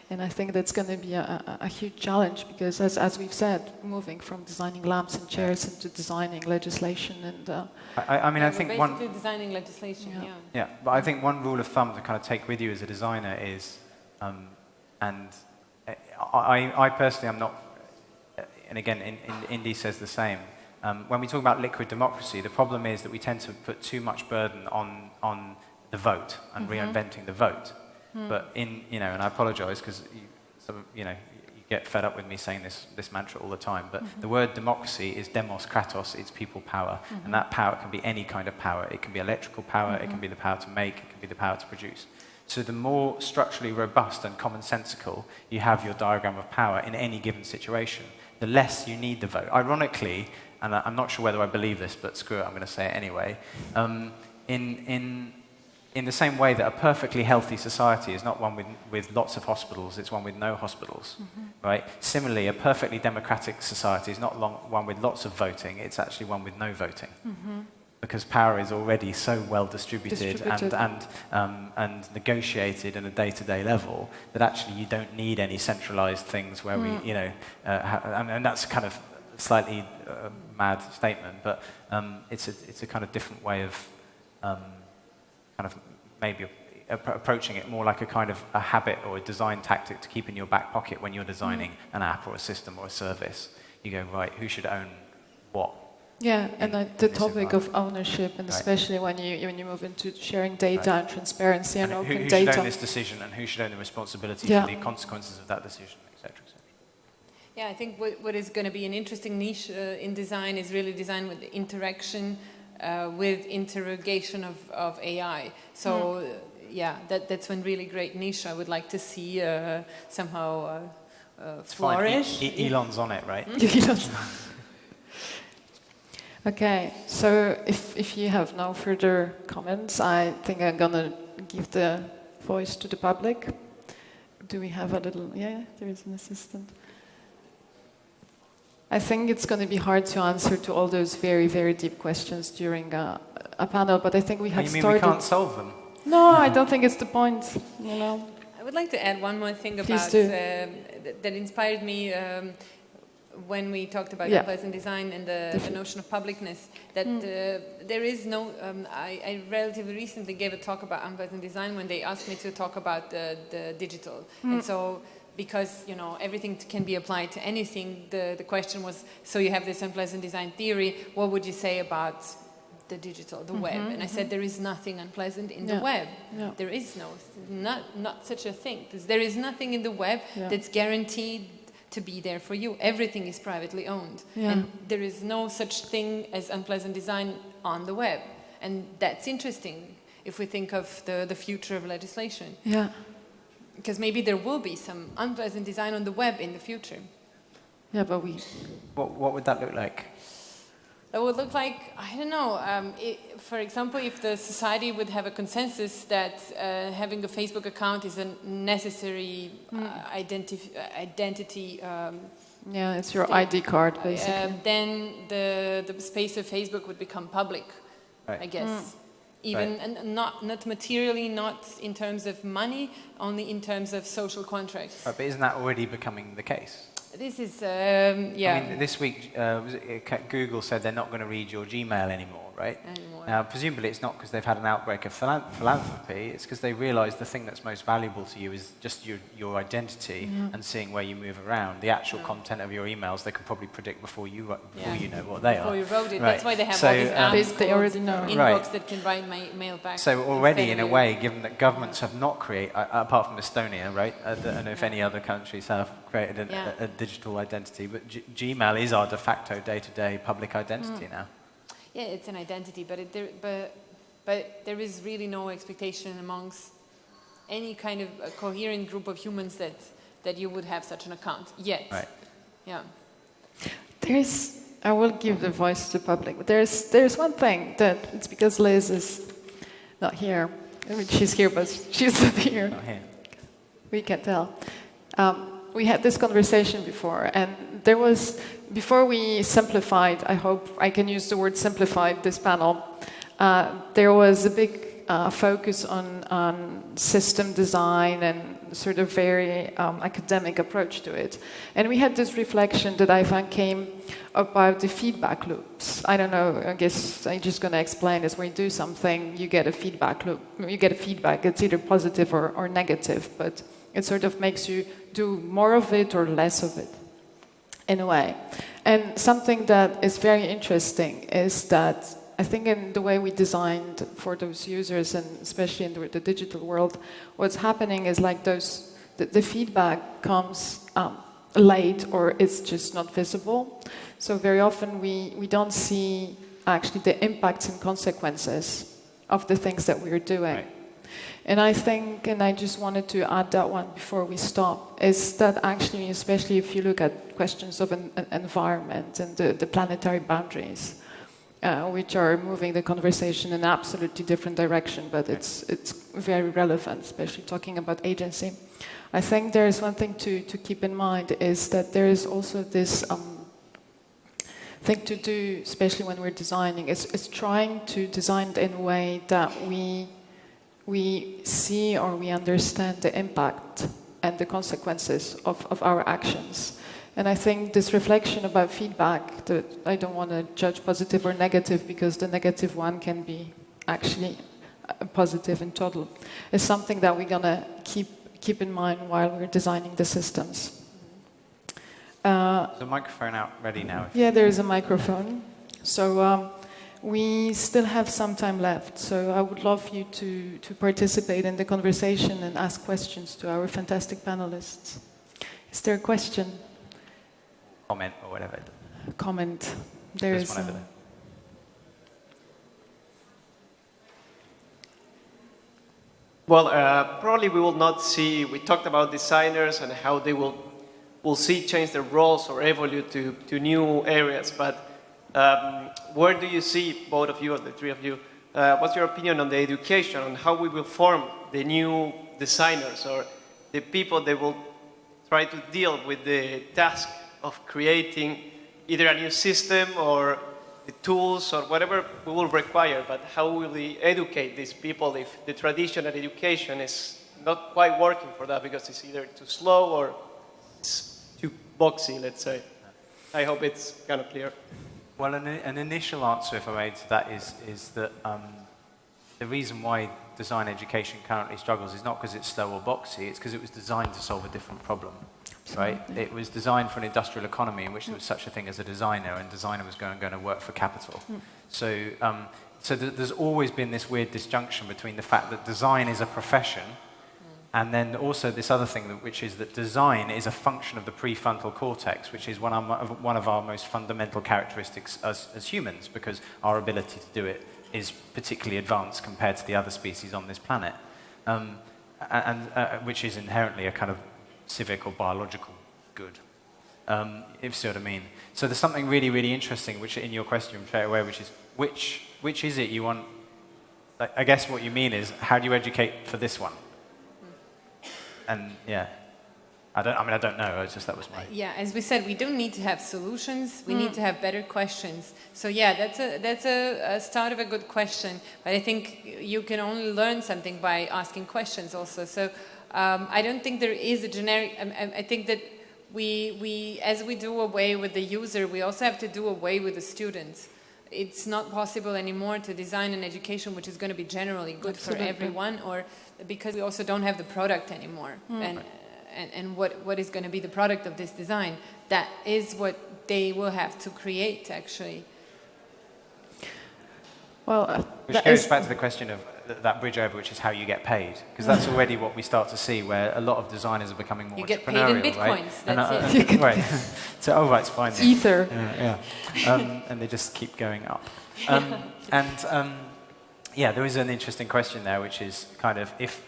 And I think that's going to be a, a, a huge challenge because, as, as we've said, moving from designing lamps and chairs into designing legislation and. Uh, I, I mean, Yeah, I we're think basically one. designing legislation, Yeah. yeah. Yeah, but I think one rule of thumb to kind of take with you as a designer is, um, and uh, I, I personally am not, uh, and again, in, in, Indy says the same. Um, when we talk about liquid democracy, the problem is that we tend to put too much burden on, on the vote and mm-hmm. reinventing the vote. Hmm. But in, you know, and I apologize because you, some, you know, you get fed up with me saying this, this mantra all the time, but mm-hmm. the word democracy is demos kratos, it's people power. And mm-hmm. that power can be any kind of power. It can be electrical power, it can be the power to make, it can be the power to produce. So the more structurally robust and commonsensical you have your diagram of power in any given situation, the less you need the vote. Ironically, and I- I'm not sure whether I believe this, but screw it, I'm going to say it anyway. Um, in, in, in the same way that a perfectly healthy society is not one with, with lots of hospitals, it's one with no hospitals, right? Similarly, a perfectly democratic society is not long, one with lots of voting, it's actually one with no voting. Because power is already so well distributed, Distributed. and, and, um, and negotiated on a day-to-day level that actually you don't need any centralized things where we, you know, uh, ha- and, and that's kind of slightly uh, mad statement, but um, it's, a, it's a kind of different way of um, kind of maybe approaching it more like a kind of a habit or a design tactic to keep in your back pocket when you're designing an app or a system or a service. You go, right, who should own what? Yeah, and in- uh, the topic of ownership, and Right. especially when you when you move into sharing data and transparency and, And who, open who should data. own this decision and who should own the responsibility Yeah. for the consequences of that decision, Yeah, I think what, what is going to be an interesting niche uh, in design is really design with interaction uh, with interrogation of, of AI. So, uh, yeah, that, that's one really great niche I would like to see uh, somehow uh, uh, flourish. E- E- Elon's on it, right? You okay, so if, if you have no further comments, I think I'm gonna give the voice to the public. Do we have a little? Yeah, there is an assistant. I think it's going to be hard to answer to all those very, very deep questions during a, a panel, but I think we have you mean started. we can't solve them? No, I don't think it's the point. You know. I would like to add one more thing Please about do. um, th- that inspired me um, when we talked about Yeah. unpleasant design and the, the notion of publicness. That Mm. uh, there is no. Um, I, I relatively recently gave a talk about unpleasant design when they asked me to talk about the, the digital, Mm. and so. Because you know everything can be applied to anything. The the question was: so you have this unpleasant design theory. What would you say about the digital, the web? Mhm, And I said there is nothing unpleasant in the web. There is no, not, not such a thing. There is nothing in the web Yeah. that's guaranteed to be there for you. Everything is privately owned. Yeah. And there is no such thing as unpleasant design on the web. And that's interesting if we think of the, the future of legislation. Yeah. Because maybe there will be some unpleasant design on the web in the future. Yeah, but we. What, what would that look like? That would look like, I don't know, um, i for example, if the society would have a consensus that uh, having a Facebook account is a necessary uh, identif- uh, identity, um, Yeah, it's your ID card, uh, basically. then the, the space of Facebook would become public, Right. I guess. Mm. Even and not, not materially, not in terms of money, only in terms of social contracts. Right, but isn't that already becoming the case? This is, um, yeah, I mean, this week, uh, uh, Google said they're not going to read your Gmail anymore, right? anymore. Now, presumably it's not because they've had an outbreak of philan- philanthropy, it's because they realise the thing that's most valuable to you is just your, your identity and seeing where you move around. The actual Yeah. content of your emails, they can probably predict before you, before Yeah. you know what they Before are. you wrote it. Right. That's why they have So, all these um, apps They- they already know. Inbox Right. that can write ma- mail back. So already, in a way, given that governments have not created, uh, apart from Estonia, right? I don't know if any other countries have created a, Yeah. a, a digital identity, but G- Gmail is our de facto day-to-day public Mm. identity now. Yeah, it's an identity, but it, there, but but there is really no expectation amongst any kind of a coherent group of humans that that you would have such an account yet. Right. Yeah. There's, I will give the voice to the public, but there's, there's one thing that it's because Liz is not here. I mean, she's here, but she's not here. Not here. We can tell. Um, we had this conversation before, and there was, before we simplified, I hope I can use the word simplified this panel, uh, there was a big uh, focus on, on system design and sort of very um, academic approach to it. And we had this reflection that I found came about the feedback loops. I don't know, I guess I'm just going to explain this. When you do something, you get a feedback loop. You get a feedback, it's either positive or, or negative, but it sort of makes you do more of it or less of it in a way. And something that is very interesting is that I think in the way we designed for those users, and especially in the, the digital world, what's happening is like those the, the feedback comes um, late or it's just not visible. So very often we, we don't see actually the impacts and consequences of the things that we're doing. Right. And I think, and I just wanted to add that one before we stop, is that actually, especially if you look at questions of an, an environment and the, the planetary boundaries, uh, which are moving the conversation in an absolutely different direction, but it's, it's very relevant, especially talking about agency. I think there is one thing to, to keep in mind is that there is also this um, thing to do, especially when we're designing, is, is trying to design in a way that we we see or we understand the impact and the consequences of, of our actions. And I think this reflection about feedback, that I don't want to judge positive or negative because the negative one can be actually uh, positive in total, is something that we're going to keep, keep in mind while we're designing the systems. Uh, a microphone out ready now. yeah, there is a microphone. So um, we still have some time left. So I would love you to, to participate in the conversation and ask questions to our fantastic panelists. Is there a question, Comment or whatever. comment? There There's is. one over there. Well, uh, probably we will not see. We talked about designers and how they will will see change their roles or evolve to, to new areas. But um, where do you see both of you, or the three of you? Uh, what's your opinion on the education on how we will form the new designers or the people that will try to deal with the task of creating either a new system or the tools or whatever we will require, but how will we educate these people if the traditional education is not quite working for that because it's either too slow or it's too boxy, let's say. I hope it's kind of clear. Well, an, an initial answer, if I may, to that is, is that um, the reason why design education currently struggles is not because it's slow or boxy, it's because it was designed to solve a different problem. Right? It was designed for an industrial economy in which there was such a thing as a designer, and designer was going, going to work for capital. So, um, so th there's always been this weird disjunction between the fact that design is a profession, and then also this other thing, that, which is that design is a function of the prefrontal cortex, which is one of, one of our most fundamental characteristics as, as humans, because our ability to do it is particularly advanced compared to the other species on this planet, um, and uh, which is inherently a kind of civic or biological good, um, if you see what I mean. So there's something really, really interesting, which in your question straight away, which is which which is it you want? I guess what you mean is how do you educate for this one? And yeah. I don't. I mean, I don't know. It's just that was my. Yeah, as we said, we don't need to have solutions. We mm. need to have better questions. So yeah, that's a that's a, a, start of a good question. But I think you can only learn something by asking questions also. So um, I don't think there is a generic. I, I think that we we as we do away with the user, we also have to do away with the students. It's not possible anymore to design an education which is going to be generally good Absolutely. for everyone, or because we also don't have the product anymore. Mm. And, and, and what, what is going to be the product of this design. That is what they will have to create, actually. Well, uh, which goes back to the question of th that bridge over, which is how you get paid, because that's already what we start to see, where a lot of designers are becoming more you entrepreneurial, get paid in bitcoins. right? That's and, uh, it. right. so, oh, right, it's fine. It's ether. Yeah, yeah. Um, and they just keep going up. Um, and um, yeah, there is an interesting question there, which is kind of if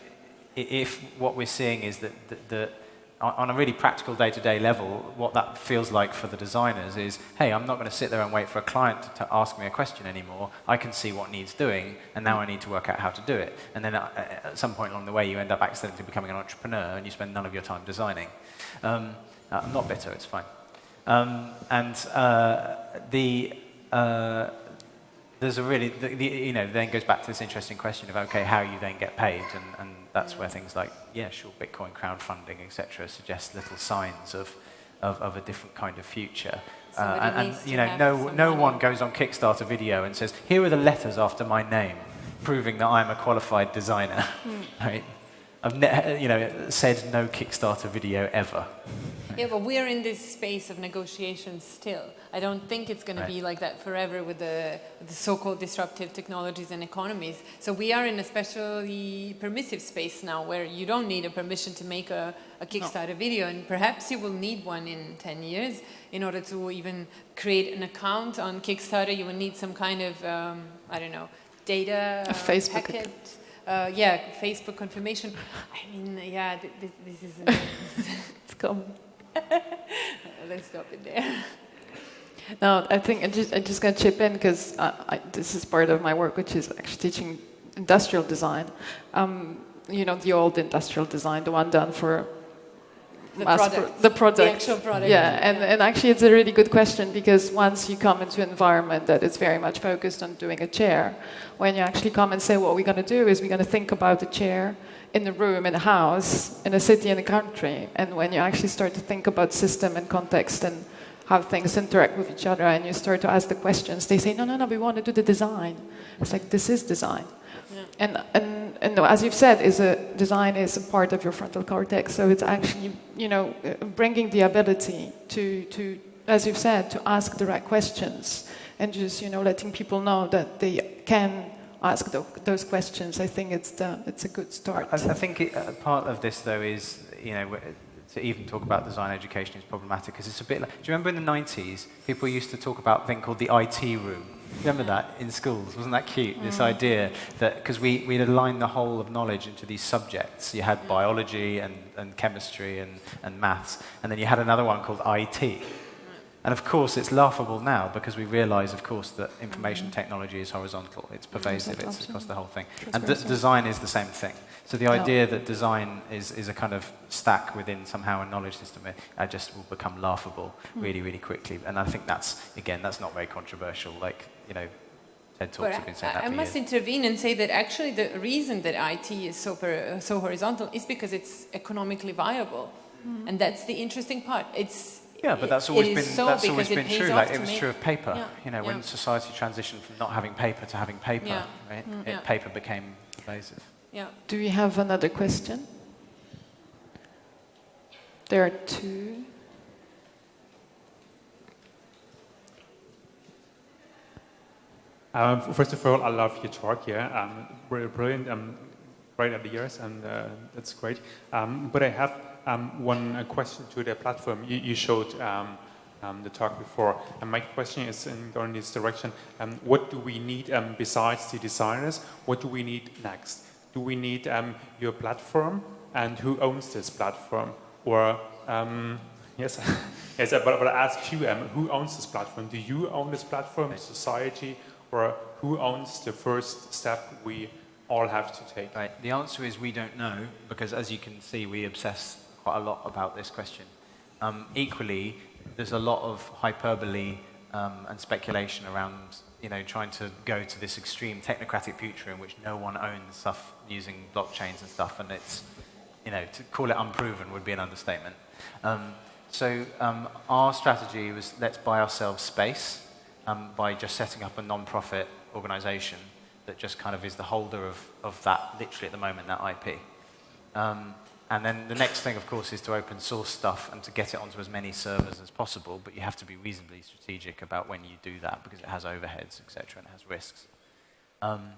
if what we're seeing is that, that, that on a really practical day-to-day level, what that feels like for the designers is, hey, I'm not going to sit there and wait for a client to, to, ask me a question anymore. I can see what needs doing, and now I need to work out how to do it. And then at, at some point along the way, you end up accidentally becoming an entrepreneur, and you spend none of your time designing. Um, uh, I'm not bitter, it's fine. Um, and uh, the, uh, there's a really, the, the, you know, then goes back to this interesting question of, okay, how you then get paid, and, and that's where things like, yeah, sure, Bitcoin crowdfunding, etc., suggest little signs of, of, of, a different kind of future. Uh, and, and you know, no, no one goes on Kickstarter video and says, here are the letters after my name, proving that I'm a qualified designer. Mm. Right? I've ne- you know, said no Kickstarter video ever. Yeah, but we're in this space of negotiations still. I don't think it's going right. to be like that forever with the, the so-called disruptive technologies and economies. So we are in a specially permissive space now where you don't need a permission to make a, a Kickstarter no. video and perhaps you will need one in 10 years in order to even create an account on Kickstarter. You will need some kind of, um, I don't know, data a Facebook packet. Uh, yeah, Facebook confirmation. I mean, yeah, th th this is. it's coming. Let's stop it there. No, I think I'm just, I'm just going to chip in because this is part of my work, which is actually teaching industrial design. Um, you know, the old industrial design, the one done for the product, the product, the actual product. Yeah, and, and actually it's a really good question because once you come into an environment that is very much focused on doing a chair, when you actually come and say what we're going to do is we're going to think about the chair in the room, in a house, in a city, in a country, and when you actually start to think about system and context and how things interact with each other and you start to ask the questions, they say, no, no, no, we want to do the design. It's like, this is design. Yeah. And, and, and as you've said, is a, design is a part of your frontal cortex. So it's actually, you know, bringing the ability to, to, as you've said, to ask the right questions and just, you know, letting people know that they can ask the, those questions. I think it's, the, it's a good start. I, I think it, uh, part of this, though, is, you know, to even talk about design education is problematic because it's a bit like, do you remember in the 90s, people used to talk about a thing called the IT room? Remember that in schools? Wasn't that cute? Mm. This idea that, because we, we'd aligned the whole of knowledge into these subjects. You had biology and, and chemistry and, and maths, and then you had another one called IT. And of course, it's laughable now because we realize, of course, that information technology is horizontal. It's pervasive, it's across the whole thing. And design is the same thing. So the idea that design is, is a kind of stack within somehow a knowledge system, it, it just will become laughable mm. really, really quickly. And I think that's, again, that's not very controversial. Like, you know, TED Talks but have been saying that I, I must years. intervene and say that actually the reason that IT is so, per, so horizontal is because it's economically viable. Mm. And that's the interesting part. It's yeah, but that's always been so that's always been true. Like it was true of paper. Yeah. You know, yeah. when society transitioned from not having paper to having paper, yeah. right? Mm. It, paper became pervasive. Yeah. Do we have another question? There are two. Um, first of all, I love your talk here. Um, really brilliant, um, great ideas, and uh, that's great. Um, but I have um, one uh, question to the platform. You, you showed um, um, the talk before, and my question is in going this direction. Um, what do we need um, besides the designers? What do we need next? Do we need um, your platform, and who owns this platform? Or yes, yes, but, but I ask you, who owns this platform? Do you own this platform, society, or who owns the first step we all have to take? Right. The answer is we don't know because, as you can see, we obsess quite a lot about this question. Um, equally, there's a lot of hyperbole um, and speculation around you know, trying to go to this extreme technocratic future in which no one owns stuff using blockchains and stuff, and it's, you know, to call it unproven would be an understatement. Um, so um, our strategy was let's buy ourselves space um, by just setting up a non-profit organization that just kind of is the holder of, of that, literally at the moment, that IP. And then the next thing, of course, is to open source stuff and to get it onto as many servers as possible, but you have to be reasonably strategic about when you do that because it has overheads, etc., and it has risks. Um,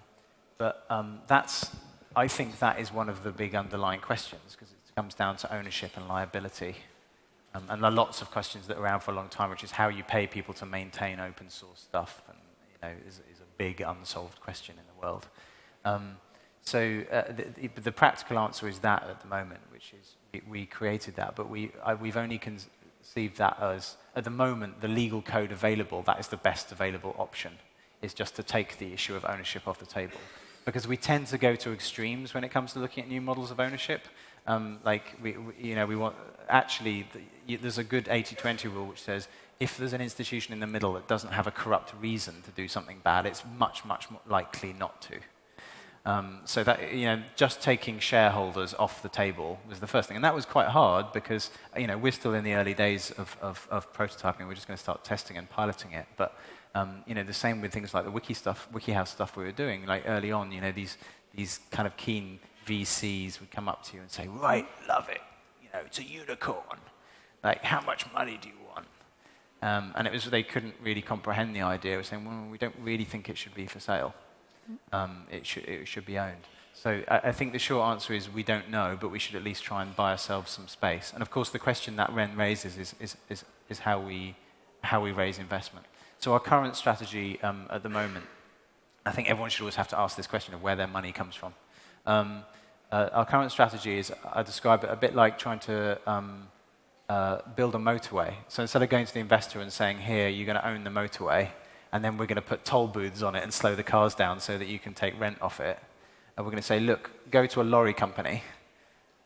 but um, that's, I think that is one of the big underlying questions because it comes down to ownership and liability. Um, and there are lots of questions that are around for a long time, which is how you pay people to maintain open source stuff, and you know, is, is a big unsolved question in the world. Um, so uh, the, the, practical answer is that at the moment, which is we, created that, but we, I, we've only conceived that as, at the moment, the legal code available, that is the best available option, is just to take the issue of ownership off the table. Because we tend to go to extremes when it comes to looking at new models of ownership. Um, like, we, we, you know, we want, actually, the, there's a good 80-20 rule which says if there's an institution in the middle that doesn't have a corrupt reason to do something bad, it's much, much more likely not to. Um, so that, you know, just taking shareholders off the table was the first thing. And that was quite hard because, you know, we're still in the early days of, of, of prototyping. We're just going to start testing and piloting it. But, um, you know, the same with things like the wiki stuff, WikiHouse stuff we were doing. Like early on, you know, these, these kind of keen VCs would come up to you and say, right, love it. You know, it's a unicorn. Like, how much money do you want? Um, and it was, they couldn't really comprehend the idea. of saying, well, we don't really think it should be for sale um, it, should, it should be owned. So I, I, think the short answer is we don't know, but we should at least try and buy ourselves some space. And of course, the question that Ren raises is, is, is, is how, we, how we raise investment. So our current strategy um, at the moment, I think everyone should always have to ask this question of where their money comes from. Um, uh, our current strategy is, I describe it a bit like trying to um, uh, build a motorway. So instead of going to the investor and saying, here, you're going to own the motorway, and then we're going to put toll booths on it and slow the cars down so that you can take rent off it. And we're going to say, look, go to a lorry company.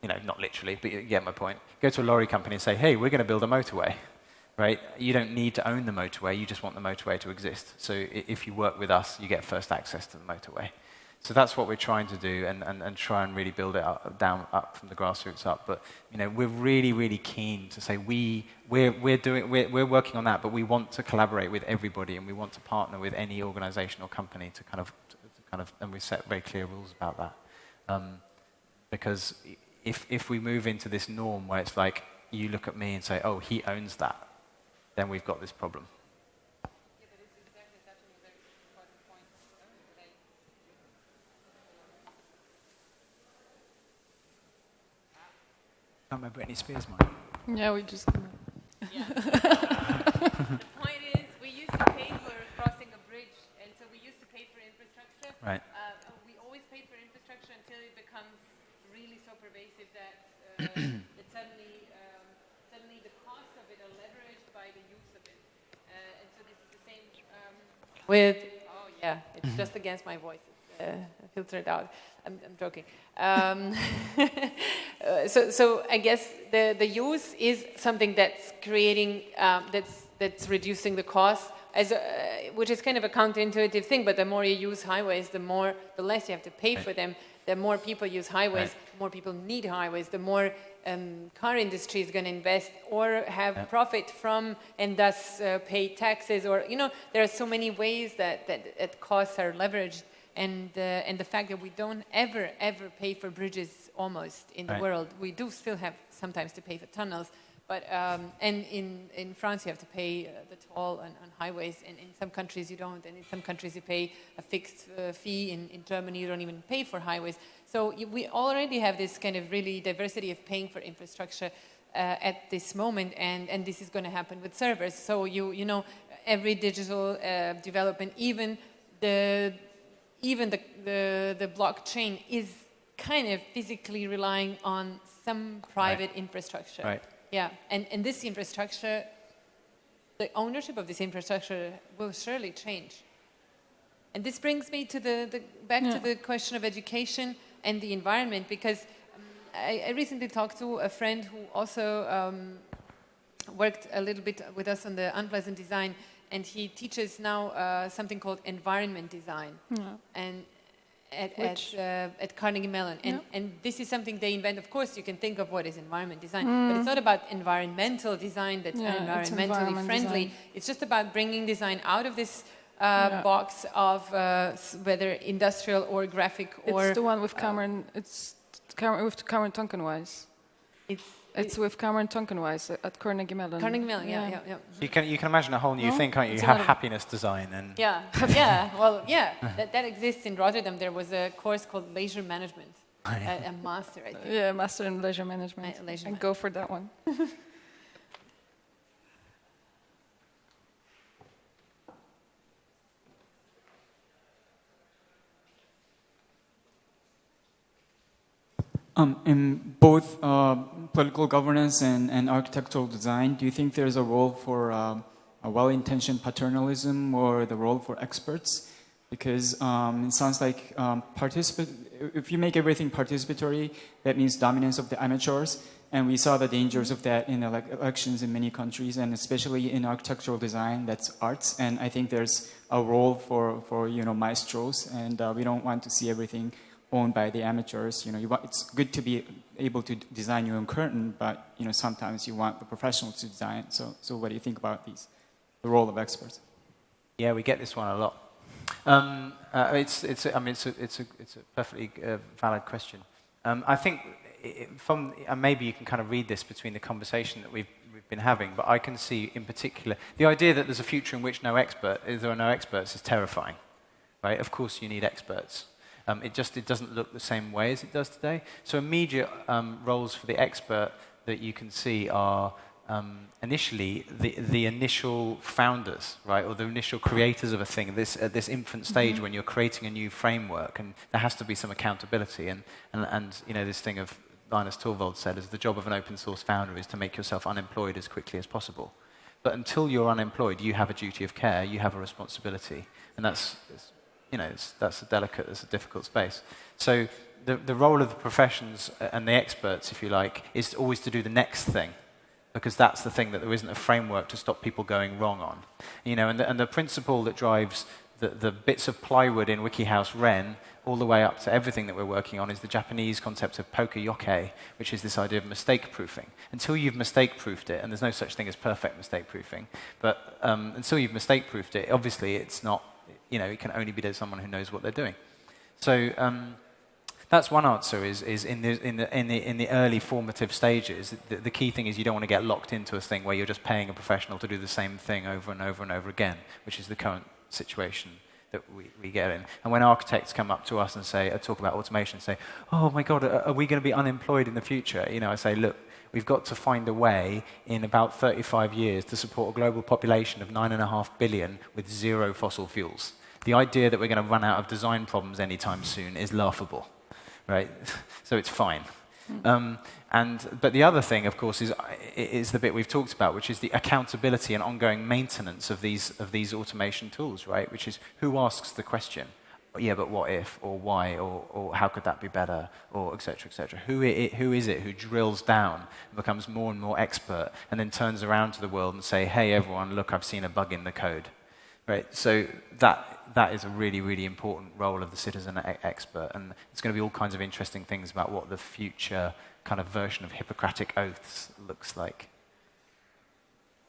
You know, not literally, but you get my point. Go to a lorry company and say, hey, we're going to build a motorway. Right? You don't need to own the motorway, you just want the motorway to exist. So if you work with us, you get first access to the motorway. So that's what we're trying to do and, and, and try and really build it up, down up from the grassroots up. But you know, we're really, really keen to say we, we're, we're, doing, we're, we're working on that, but we want to collaborate with everybody and we want to partner with any organization or company to kind of, to kind of and we set very clear rules about that. Um, because if, if we move into this norm where it's like you look at me and say, oh, he owns that, then we've got this problem. Can't remember Britney Spears' one. Yeah, we just. Yeah. the point is, we used to pay for crossing a bridge, and so we used to pay for infrastructure. Right. Uh, we always paid for infrastructure until it becomes really so pervasive that, uh, that suddenly, um, suddenly the costs of it are leveraged by the use of it. Uh, and so this is the same um, with. Oh yeah, it's just against my voice. Uh, filtered out. I'm, I'm joking. Um, uh, so, so I guess the, the use is something that's creating, um, that's, that's reducing the cost, as a, which is kind of a counterintuitive thing, but the more you use highways, the more, the less you have to pay for them. The more people use highways, Right. the more people need highways, the more um, car industry is going to invest or have profit from and thus uh, pay taxes or, you know, there are so many ways that, that, that costs are leveraged and, uh, and the fact that we don't ever, ever pay for bridges almost in the Right. world. We do still have sometimes to pay for tunnels, but, um, and in, in France you have to pay uh, the toll on, on highways, and in some countries you don't, and in some countries you pay a fixed uh, fee. In, in Germany you don't even pay for highways. So you, we already have this kind of really diversity of paying for infrastructure uh, at this moment, and, and this is going to happen with servers. So you, you know, every digital uh, development, even the even the, the, the blockchain is kind of physically relying on some private infrastructure. Right. Yeah, and, and this infrastructure, the ownership of this infrastructure will surely change. And this brings me to the, the back Yeah. to the question of education and the environment because um, I, I recently talked to a friend who also um, worked a little bit with us on the unpleasant design, and he teaches now uh, something called environment design, Yeah. and at at, uh, at Carnegie Mellon, and Yeah. and this is something they invent. Of course, you can think of what is environment design, Mm. but it's not about environmental design that's Yeah, environmentally environment friendly. design. It's just about bringing design out of this. Uh, Yeah. box of uh, whether industrial or graphic or It's the one with Cameron. It's Cameron, with Cameron Tonkinwise. it's, It's with Cameron Tonkinwise at Carnegie Mellon. Carnegie Mellon. Yeah, yeah, yeah. You can, you can imagine a whole new No? thing, can't you? It's You have happiness design and Yeah, yeah. Well, yeah. That, that exists in Rotterdam. There was a course called leisure management, a, a master, I think. Yeah, master in leisure management. Uh, leisure and man- go for that one. Um, in both uh, political governance and, and architectural design, do you think there's a role for um, a well-intentioned paternalism or the role for experts? Because um, it sounds like um, if you make everything participatory, that means dominance of the amateurs. And we saw the dangers of that in elec elections in many countries, and especially in architectural design, that's arts. And I think there's a role for, for you know, maestros, and uh, we don't want to see everything owned by the amateurs. You know, you want, it's good to be able to design your own curtain, but you know, sometimes you want the professionals to design. So, so what do you think about these, the role of experts? Yeah, we get this one a lot. Um, uh, it's, it's, I mean, it's a, it's a, it's a perfectly uh, valid question. Um, I think i- i- from, and maybe you can kind of read this between the conversation that we've, we've been having, but I can see in particular, the idea that there's a future in which no expert, there are no experts is terrifying, right? Of course you need experts. Um, it just it doesn't look the same way as it does today. So immediate um, roles for the expert that you can see are um, initially the, the initial founders, right, or the initial creators of a thing. This at this infant stage when you're creating a new framework, and there has to be some accountability. And and, and you know this thing of Linus Torvald said is the job of an open source founder is to make yourself unemployed as quickly as possible. But until you're unemployed, you have a duty of care, you have a responsibility, and that's, that's you know, that's a delicate, that's a difficult space. So the, the role of the professions and the experts, if you like, is always to do the next thing, because that's the thing that there isn't a framework to stop people going wrong on. You know, and the, and the principle that drives the, the bits of plywood in WikiHouse Ren all the way up to everything that we're working on is the Japanese concept of poka yoke, which is this idea of mistake proofing. Until you've mistake proofed it, and there's no such thing as perfect mistake proofing, but um, until you've mistake proofed it, obviously it's not, you know, it can only be to someone who knows what they're doing. So um, that's one answer is, is in, the, in, the, in, the, in the early formative stages, the, the key thing is you don't want to get locked into a thing where you're just paying a professional to do the same thing over and over and over again, which is the current situation that we, we get in. And when architects come up to us and say, uh, talk about automation, say, oh my God, are, are we going to be unemployed in the future? You know, I say, look, we've got to find a way in about 35 years to support a global population of 9.5 billion with zero fossil fuels. The idea that we're going to run out of design problems anytime soon is laughable, right? so it's fine. Um, and, but the other thing, of course, is, is the bit we've talked about, which is the accountability and ongoing maintenance of these, of these automation tools, right? Which is who asks the question? Yeah, but what if, or why, or, or how could that be better, or et cetera, et cetera. Who, it, who is it who drills down and becomes more and more expert and then turns around to the world and say, hey, everyone, look, I've seen a bug in the code, right? So that, that is a really, really important role of the citizen expert. And it's going to be all kinds of interesting things about what the future kind of version of Hippocratic oaths looks like.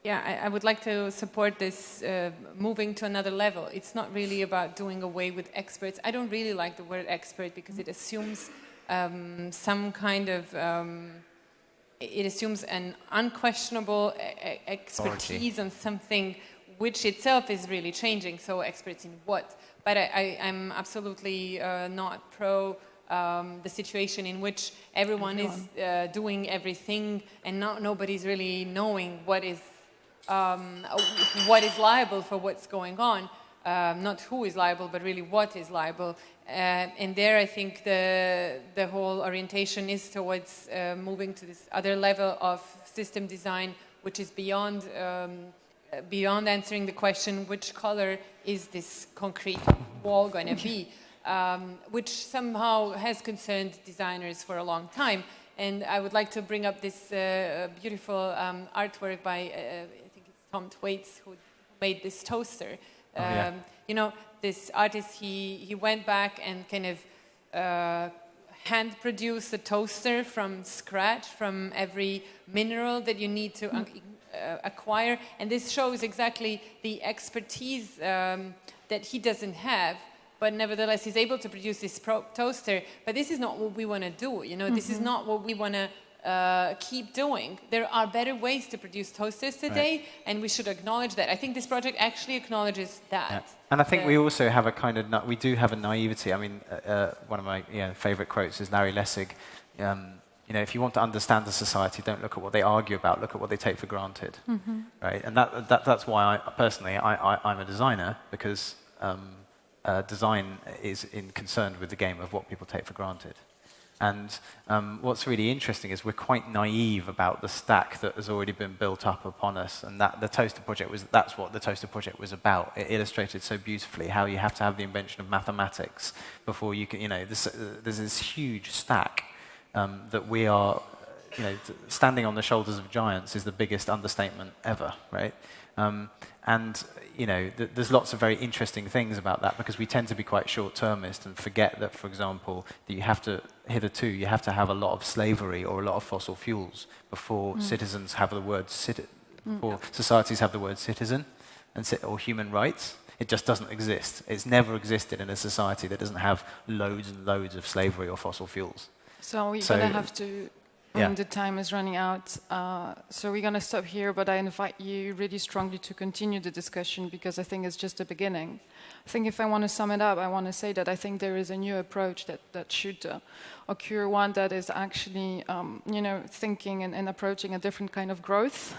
Yeah, I, I would like to support this uh, moving to another level. It's not really about doing away with experts. I don't really like the word expert because it assumes um, some kind of um, it assumes an unquestionable expertise on something which itself is really changing. So experts in what? But I, am absolutely uh, not pro um, the situation in which everyone, everyone. is uh, doing everything and not, nobody's really knowing what is um, what is liable for what's going on. Um, not who is liable, but really what is liable. Uh, and there, I think the the whole orientation is towards uh, moving to this other level of system design, which is beyond um, beyond answering the question, which color is this concrete wall going to be, um, which somehow has concerned designers for a long time. And I would like to bring up this uh, beautiful um, artwork by, uh, I think it's Tom Thwaites, who made this toaster. Oh, yeah. Um, you know, this artist, he, he went back and kind of uh, hand produced a toaster from scratch, from every mineral that you need to mm uh, acquire. And this shows exactly the expertise um, that he doesn't have but nevertheless he's able to produce this toaster. But this is not what we want to do. You know, mm -hmm. this is mm-hmm. not what we want to uh, keep doing. There are better ways to produce toasters today, right. and we should acknowledge that. I think this project actually acknowledges that. Yeah. And I think we also have a kind of we do have a naivety. I mean, uh, uh, one of my you know, favorite quotes is Larry Lessig. Um, you know, if you want to understand the society, don't look at what they argue about, look at what they take for granted, mm -hmm. right? And that, that, that's why I, personally, I, I, am a designer, because um, uh, design is in concerned with the game of what people take for granted. And um, what's really interesting is we're quite naive about the stack that has already been built up upon us, and that the Toaster project was, that's what the Toaster project was about. It illustrated so beautifully how you have to have the invention of mathematics before you can, you know, this, uh, there's this huge stack um, that we are, you know, standing on the shoulders of giants is the biggest understatement ever, right? Um, and you know, th there's lots of very interesting things about that because we tend to be quite short-termist and forget that, for example, that you have to hitherto you have to have a lot of slavery or a lot of fossil fuels before mm. citizens have the word citi- mm. before societies have the word citizen and or human rights. It just doesn't exist. It's never existed in a society that doesn't have loads and loads of slavery or fossil fuels. So we're so, going to have to, yeah. the time is running out. Uh, so we're going to stop here, but I invite you really strongly to continue the discussion because I think it's just the beginning. I think if I want to sum it up, I want to say that I think there is a new approach that, that should uh, occur, one that is actually, um, you know, thinking and, and approaching a different kind of growth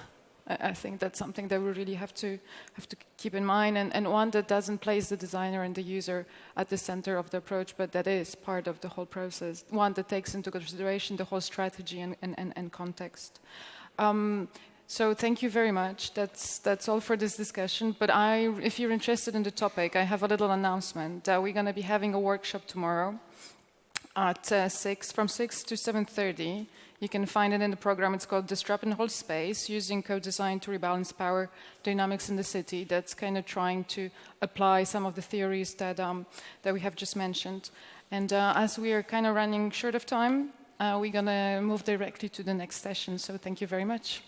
I think that's something that we really have to have to keep in mind, and, and, one that doesn't place the designer and the user at the center of the approach, but that is part of the whole process. One that takes into consideration the whole strategy and, and, and context. Um, so thank you very much. That's that's all for this discussion. But I, if you're interested in the topic, I have a little announcement. Uh, we're going to be having a workshop tomorrow at uh, six, from six to seven thirty. You can find it in the program. It's called Disrupt and Hold Space, using co-design to rebalance power dynamics in the city. That's kind of trying to apply some of the theories that, um, that we have just mentioned. And uh, as we are kind of running short of time, uh, we're going to move directly to the next session. So thank you very much.